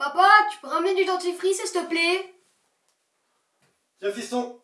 Papa, tu peux ramener du dentifrice, s'il te plaît? Tiens, fiston,